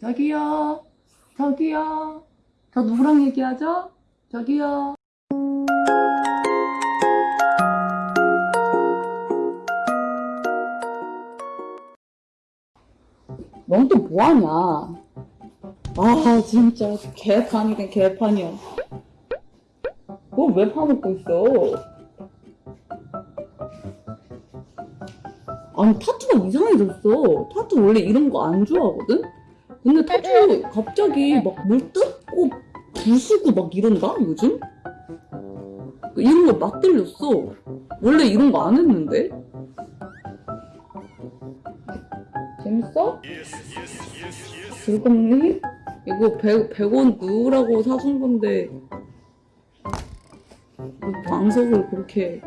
저기요. 저기요. 저 누구랑 얘기하죠? 저기요. 넌 또 뭐하냐? 아 진짜 개판이긴 개판이야. 그걸 왜 파먹고 있어? 아니 타투가 이상해졌어. 타투 원래 이런 거 안 좋아하거든? 근데 타투 갑자기 막물 뜯고 부수고 막 이런다 요즘? 이런 거막 들렸어. 원래 이런 거 안 했는데? 재밌어? 즐겁니? 이거 100, 100원 누우라고 사준 건데 이 방석을 그렇게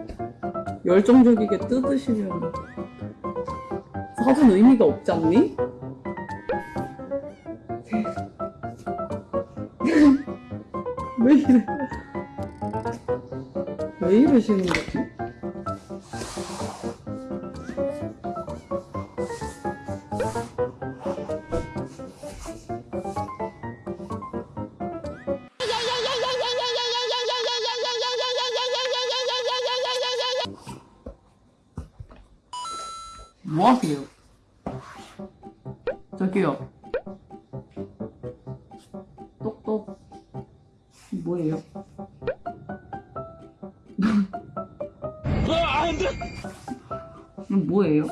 열정적이게 뜯으시면 사준 의미가 없지 않니? 왜 이래? 왜 이러시는 거지? 뭐 하세요? 저기요. 똑똑. 뭐예요? 이건 뭐예요?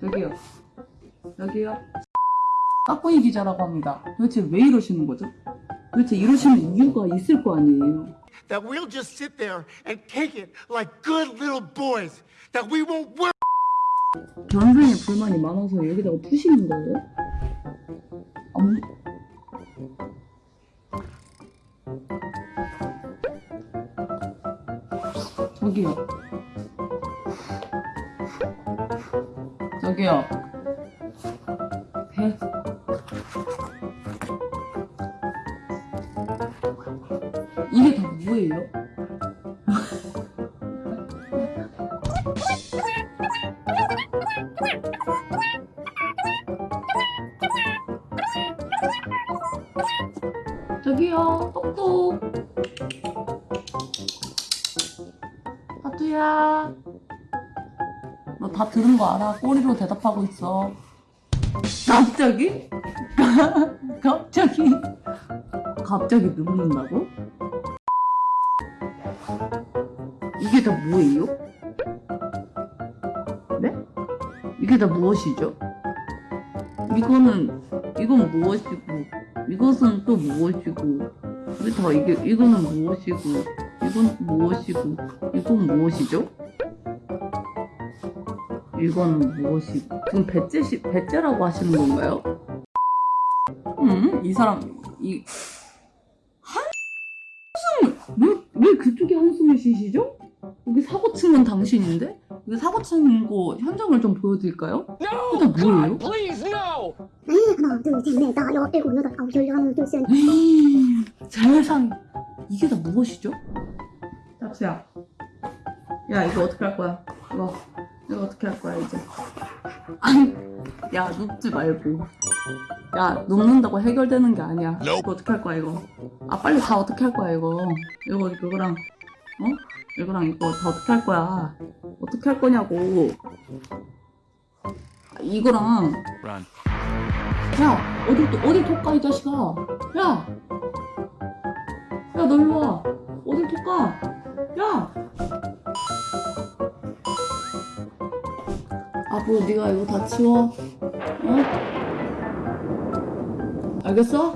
저기요. 저기요. 까꾸이 기자라고 합니다. 도대체 왜 이러시는 거죠? 도대체 이러시는 이유가 있을 거 아니에요. that we'll just sit there and take it like good little boys. That we won't worry. 전생에 불만이 많아서 여기다가 푸시는 거예요? 저기요. 저기요. 배. 이게 다 뭐예요? 저기요, 똑똑. 하두야. 너 다 들은 거 알아? 꼬리로 대답하고 있어. 갑자기? 갑자기? 갑자기 눕는다고? 이게 다 뭐예요? 네? 이게 다 무엇이죠? 이거는, 이건 무엇이고, 이것은 또 무엇이고, 이게 다 이게, 이거는 무엇이고, 이건 무엇이고, 이건 무엇이죠? 이거는 무엇이고, 지금 배째시, 배째라고 하시는 건가요? 음, 이 사람, 이, 한숨을, 왜, 왜 그쪽에 한숨을 쉬시죠? 여기 사고 친건 당신인데? 여기 사고 친거 현장을 좀 보여드릴까요? 이게 다 뭐예요? Please, no! 하나, 둘, 셋, 넷, 다섯, 여섯, 일곱, 여덟, 아홉, 열, 하나, 둘, 셋. 에이, 세상에 이게 다 무엇이죠? 짭수야 야 이거 어떻게 할 거야? 이거 이거 어떻게 할 거야 이제? 아니 야 눕지 말고. 야 눕는다고 해결되는 게 아니야. 이거 어떻게 할 거야 이거? 아 빨리 다 어떻게 할 거야 이거? 이거 이거랑 어? 이거랑 이거 다 어떻게 할 거야? 어떻게 할 거냐고. 아, 이거랑. 야 어디 또 어디 톡가 이 자식아? 야! 야, 너 일로 와. 어딜 톡가? 야! 앞으로 네가 이거 다 치워 응? 알겠어?